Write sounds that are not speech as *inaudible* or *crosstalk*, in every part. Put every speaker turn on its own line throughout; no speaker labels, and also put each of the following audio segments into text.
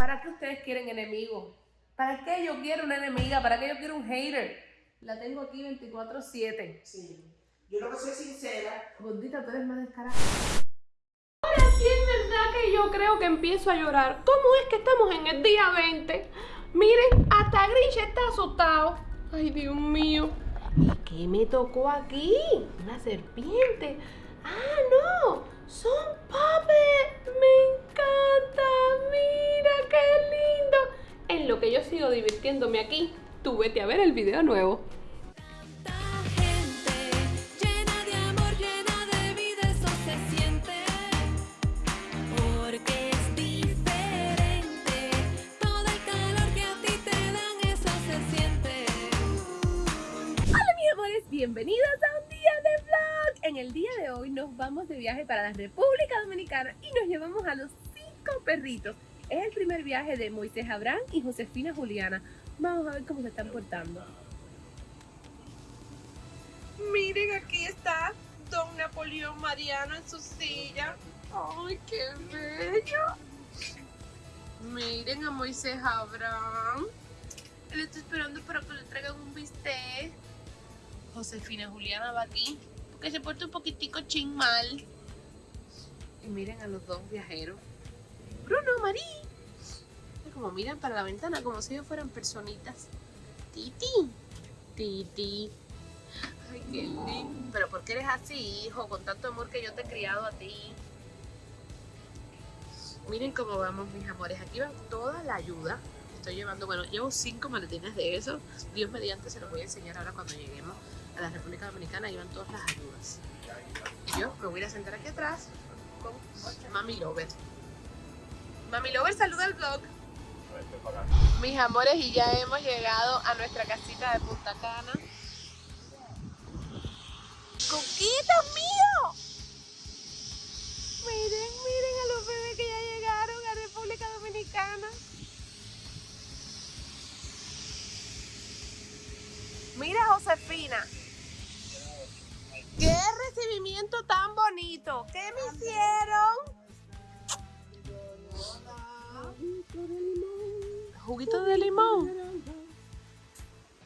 ¿Para qué ustedes quieren enemigos? ¿Para qué yo quiero una enemiga? ¿Para qué yo quiero un hater? La tengo aquí 24-7.
Sí. Yo lo que soy sincera.
Gordita, tú eres más descarada. Ahora sí es verdad que yo creo que empiezo a llorar. ¿Cómo es que estamos en el día 20? Miren, hasta Grinch está asustado. Ay, Dios mío. ¿Y qué me tocó aquí? Una serpiente. Ah, no. Son puppets. Me lo que yo sigo divirtiéndome aquí, tú vete a ver el video nuevo.
Tanta gente llena de amor, llena de vida, eso se siente. Porque es diferente. Todo el calor que a ti te dan, eso se siente.
Hola mis amores, bienvenidos a un día de vlog. En el día de hoy nos vamos de viaje para la República Dominicana y nos llevamos a los cinco perritos. Es el primer viaje de Moisés Abraham y Josefina Juliana. Vamos a ver cómo se están portando. Miren, aquí está Don Napoleón Mariano en su silla. ¡Ay, qué bello! Miren a Moisés Abraham. Él está esperando para que le traigan un bistec. Josefina Juliana va aquí porque se porta un poquitico ching mal. Y miren a los dos viajeros. Bruno, Marí. Como miran para la ventana como si ellos fueran personitas. Titi. Titi. Ay, qué lindo. Pero ¿por qué eres así, hijo? Con tanto amor que yo te he criado a ti. Miren cómo vamos, mis amores. Aquí va toda la ayuda. Estoy llevando, bueno, llevo cinco maletines de eso. Dios mediante se los voy a enseñar ahora cuando lleguemos a la República Dominicana. Ahí van todas las ayudas. Yo me voy a sentar aquí atrás con Mami Lover. Mami Lover, saluda al vlog. Mis amores, y ya hemos llegado a nuestra casita de Punta Cana. ¡Coquitos mío! Miren, miren a los bebés que ya llegaron a República Dominicana. Mira, Josefina. ¡Qué recibimiento tan bonito! ¿Qué me hicieron? Juguito de limón.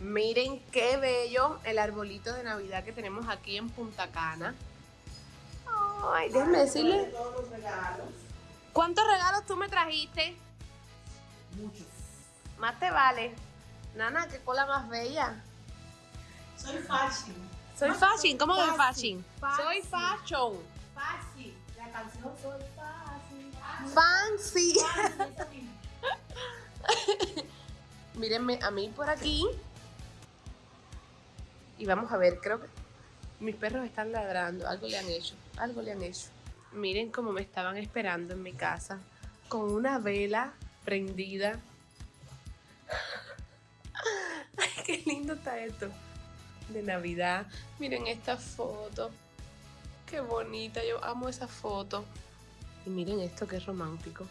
Miren qué bello el arbolito de Navidad que tenemos aquí en Punta Cana. Ay, déjame decirle. ¿Cuántos regalos tú me trajiste?
Muchos.
Más te vale. Nana, qué cola más bella.
Soy fashion.
Soy fashion. ¿Cómo que
Fashion.
fashion? Soy fashion.
Fashion. La canción Soy fashion.
Fancy.
Misma. *laughs*
Mírenme a mí por aquí. Y vamos a ver, creo que mis perros están ladrando. Algo le han hecho. Algo le han hecho. Miren cómo me estaban esperando en mi casa. Con una vela prendida. *laughs* Ay, qué lindo está esto. De Navidad. Miren esta foto. Qué bonita. Yo amo esa foto. Y miren esto, qué romántico.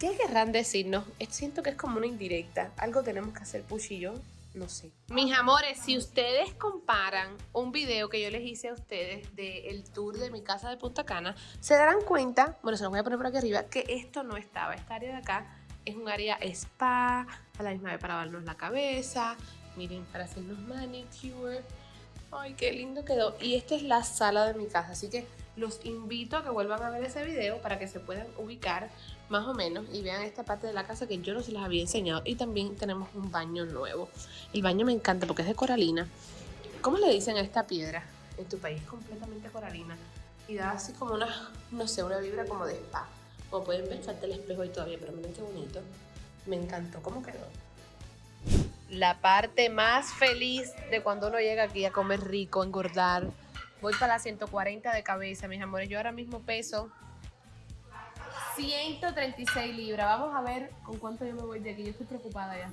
¿Qué querrán decirnos? Siento que es como una indirecta. Algo tenemos que hacer Push y yo. No sé. Mis amores, si ustedes comparan un video que yo les hice a ustedes del tour de mi casa de Punta Cana, se darán cuenta, bueno, se los voy a poner por aquí arriba, que esto no estaba. Esta área de acá es un área spa, a la misma vez para lavarnos la cabeza, miren, para hacernos manicure. Ay, qué lindo quedó. Y esta es la sala de mi casa, así que los invito a que vuelvan a ver ese video para que se puedan ubicar más o menos y vean esta parte de la casa que yo no se las había enseñado. Y también tenemos un baño nuevo. El baño me encanta porque es de coralina. ¿Cómo le dicen a esta piedra? En tu país completamente coralina. Y da así como una, no sé, una vibra como de spa. Como pueden ver, falta el espejo ahí todavía, pero miren qué bonito. Me encantó. ¿Cómo quedó? La parte más feliz de cuando uno llega aquí a comer rico, engordar. Voy para las 140 de cabeza, mis amores. Yo ahora mismo peso 136 libras. Vamos a ver con cuánto yo me voy de aquí. Yo estoy preocupada ya.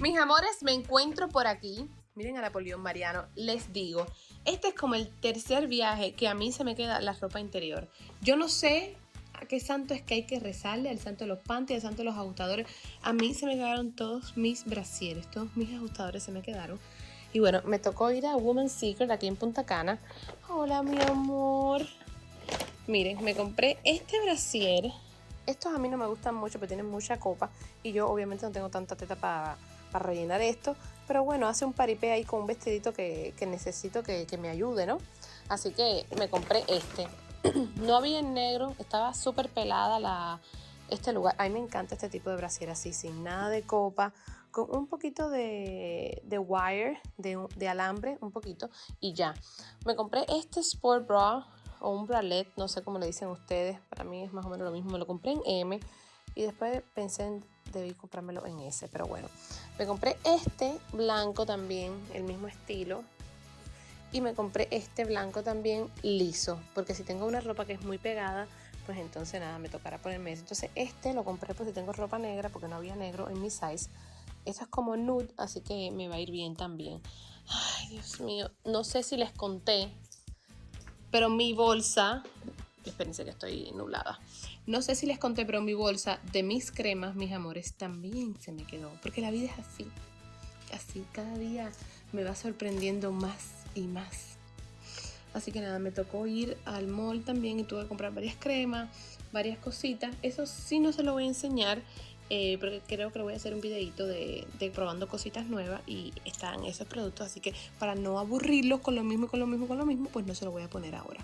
Mis amores, me encuentro por aquí. Miren a Napoleón Mariano. Les digo, este es como el tercer viaje que a mí se me queda la ropa interior. Yo no sé a qué santo es que hay que rezarle, al santo de los panties, al santo de los ajustadores. A mí se me quedaron todos mis brasieres, todos mis ajustadores se me quedaron. Y bueno, me tocó ir a Woman's Secret aquí en Punta Cana. Hola, mi amor. Miren, me compré este brasier Estos a mí no me gustan mucho, pero tienen mucha copa. Y yo obviamente no tengo tanta teta para rellenar esto. Pero bueno, hace un paripé ahí con un vestidito que, que necesito que, que me ayude, ¿no? Así que me compré este. *clears throat* no había en negro, estaba súper pelada la, este lugar. A mí me encanta este tipo de brasier así, sin nada de copa, con un poquito de, de wire, de, de, alambre, un poquito, y ya. Me compré este Sport Bra o un bralette, no sé cómo le dicen ustedes, para mí es más o menos lo mismo. Me lo compré en M y después pensé en debí comprármelo en S, pero bueno. Me compré este blanco también, el mismo estilo, y me compré este blanco también liso, porque si tengo una ropa que es muy pegada, pues entonces nada, me tocará ponerme ese. Entonces este lo compré pues si tengo ropa negra, porque no había negro en mi size. Esto es como nude, así que me va a ir bien también. Ay, Dios mío, no sé si les conté, pero mi bolsa, espérense que estoy nublada. No sé si les conté, pero mi bolsa de mis cremas, mis amores, también se me quedó. Porque la vida es así. Así, cada día me va sorprendiendo más y más. Así que nada, me tocó ir al mall también y tuve que comprar varias cremas, varias cositas. Eso sí no se lo voy a enseñar eh, porque creo que voy a hacer un videito de, de, probando cositas nuevas y están esos productos. Así que para no aburrirlos con lo mismo, con lo mismo, con lo mismo, pues no se lo voy a poner ahora.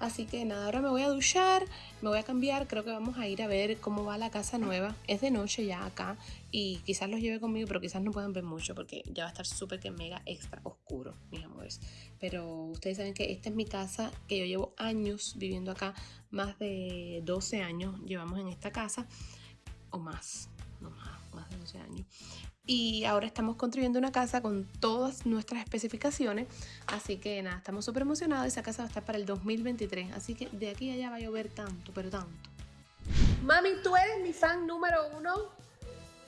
Así que nada, ahora me voy a duchar, me voy a cambiar, creo que vamos a ir a ver cómo va la casa nueva. Es de noche ya acá y quizás los lleve conmigo, pero quizás no puedan ver mucho porque ya va a estar súper que mega extra oscuro, mis amores. Pero ustedes saben que esta es mi casa, que yo llevo años viviendo acá, más de 12 años llevamos en esta casa, o más, no más, más de 12 años y ahora estamos construyendo una casa con todas nuestras especificaciones. Así que nada, estamos súper emocionados. Esa casa va a estar para el 2023. Así que de aquí a allá va a llover tanto, pero tanto. Mami, ¿tú eres mi fan número uno?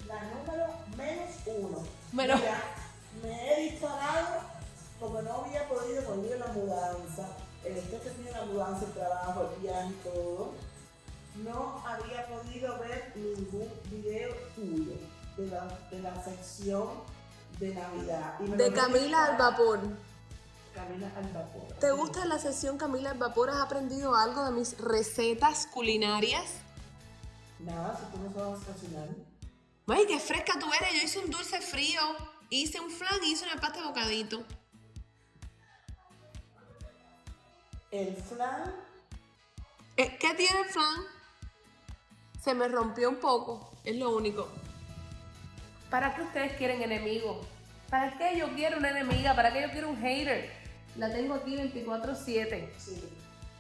La número menos uno.
Menos.
Mira, me he disparado porque no había podido volver la mudanza. El estrés que tiene la mudanza, el trabajo, el viaje y todo. No había podido ver ningún video tuyo de la, de la sección de Navidad. Y
De Camila al vapor.
Camila al vapor.
¿Te gusta la sesión Camila al vapor? ¿Has aprendido algo de mis recetas culinarias?
Nada, si tú no sabes cocinar.
Ay, qué fresca tú eres. Yo hice un dulce frío, hice un flan y hice una pasta de bocadito.
El flan,
Eh, ¿Qué tiene el flan? Se me rompió un poco, es lo único. ¿Para qué ustedes quieren enemigos? ¿Para qué yo quiero una enemiga? ¿Para qué yo quiero un hater? La tengo aquí 24-7.
sí.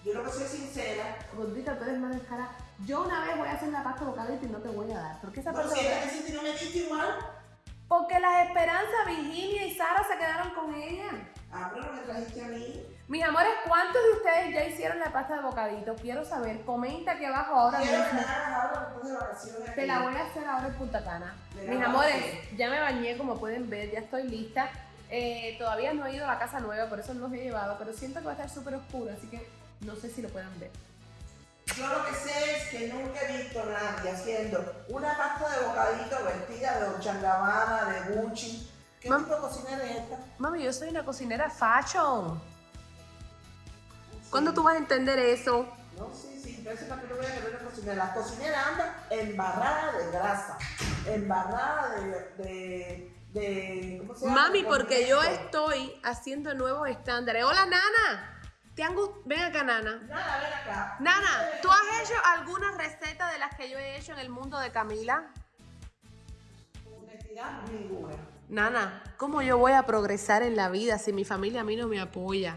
Yo lo que soy sincera,
Gordita, tú eres más descarada. Yo una vez voy a hacer la pasta de bocadito y no te voy a dar. ¿Por qué esa
pero
pasta
si
de
ella
bocadito?
me dice, no me diste igual.
Porque las esperanzas, Virginia y Sara se quedaron con ella.
Ah, pero me trajiste a mí.
Mis amores, ¿cuántos de ustedes ya hicieron la pasta de bocadito? Quiero saber. Comenta aquí abajo ahora
Quiero
mismo.
ahora de vacaciones.
Te la voy a hacer ahora en Punta Cana. Mis amores, ya me bañé, como pueden ver, ya estoy lista. Eh, todavía no he ido a la casa nueva, por eso no los he llevado, pero siento que va a estar súper oscuro, así que no sé si lo puedan ver.
Yo lo que sé es que nunca he visto a nadie haciendo una pasta de bocadito vestida de Gabbana, de Gucci. ¿Qué
Mam-
tipo de cocinera es esta?
Mami, yo soy una cocinera fashion. ¿Cuándo tú vas a entender eso?
No, sí, sí, pero eso es para que no vean que no es una cocinera. La cocinera anda embarrada de grasa, embarrada de... de, de ¿cómo se llama?
Mami, porque yo estoy haciendo nuevos estándares. Hola, Nana. ¿Te han Ven acá, Nana.
Nada, ven acá.
Nana, ¿tú has hecho alguna receta de las que yo he hecho en el mundo de Camila?
Honestidad, ninguna.
Nana, ¿cómo yo voy a progresar en la vida si mi familia a mí no me apoya?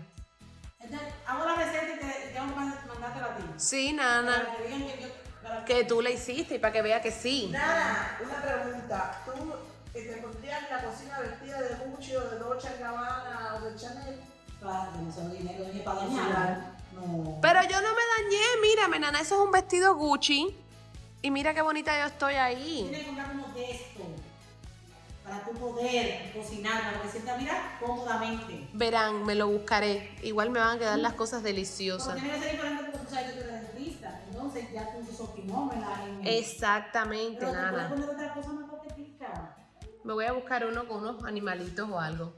Entonces, hago la receta y te tengo que mandártela a ti.
Sí, Nana,
Para que digan que yo. Para
que tú la hiciste y para que vea que sí.
Nada, una pregunta. ¿Tú eh, te pondrías en la cocina vestida de Gucci o de Dolce Gabbana o de Chanel?
Dinero para dañar.
No.
Pero yo no me dañé, mírame, Nana, eso es un vestido Gucci. Y mira qué bonita yo estoy ahí.
Tienes que comprar uno de estos para tú poder cocinar, para que sientas, mira, cómodamente.
Verán, me lo buscaré. Igual me van a quedar las cosas
Pero
deliciosas.
tiene que ser diferente porque tú sabes que tú eres dentista. Entonces ya tú usas optimómela. en-
Exactamente,
Pero te puedes
Nana.
poner otra cosa más coquetica.
Me voy a buscar uno con unos animalitos o algo.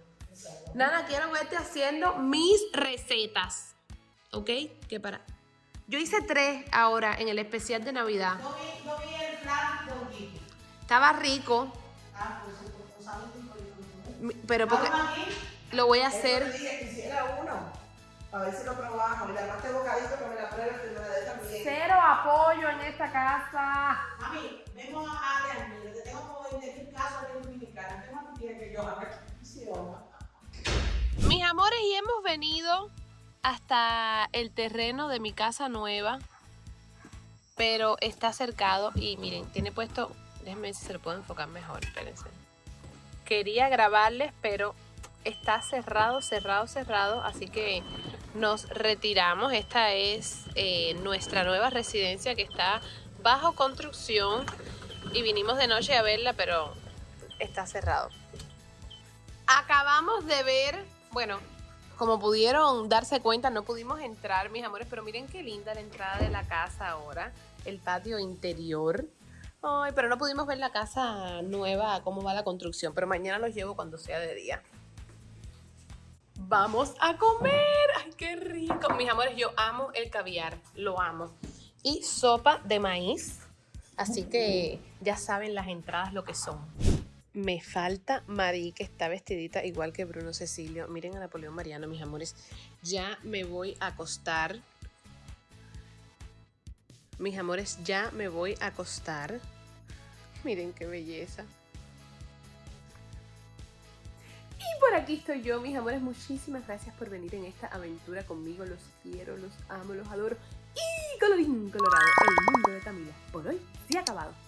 Nana, quiero verte haciendo mis recetas. ¿Ok? Que para. Yo hice tres ahora en el especial de Navidad.
No vi, no vi el plan de.
Estaba rico,
Ah, pues pues, pues,
pero porque lo voy a hacer.
te dije que hiciera uno. A ver si lo probamos. Y le este bocadito que me la pruebe que me la dé también.
Cero apoyo en esta casa.
Mami, vemos a te tengo que vender un caso de dominicana. ¿Qué más tú quieres que yo haga?
Amores, y hemos venido hasta el terreno de mi casa nueva, pero está cercado y miren, tiene puesto, déjenme si se lo puedo enfocar mejor, espérense. Quería grabarles, pero está cerrado, cerrado, cerrado, así que nos retiramos. Esta es eh, nuestra nueva residencia que está bajo construcción y vinimos de noche a verla, pero está cerrado. Acabamos de ver, bueno, como pudieron darse cuenta, no pudimos entrar, mis amores, pero miren qué linda la entrada de la casa ahora, el patio interior. Ay, pero no pudimos ver la casa nueva, cómo va la construcción, pero mañana los llevo cuando sea de día. Vamos a comer. Ay, qué rico. Mis amores, yo amo el caviar, lo amo. Y sopa de maíz. Así que ya saben las entradas lo que son. Me falta Marí, que está vestidita igual que Bruno Cecilio. Miren a Napoleón Mariano, mis amores. Ya me voy a acostar. Mis amores, ya me voy a acostar. Miren qué belleza. Y por aquí estoy yo, mis amores. Muchísimas gracias por venir en esta aventura conmigo. Los quiero, los amo, los adoro. Y colorín colorado, el mundo de Camila. Por hoy, sí ha acabado.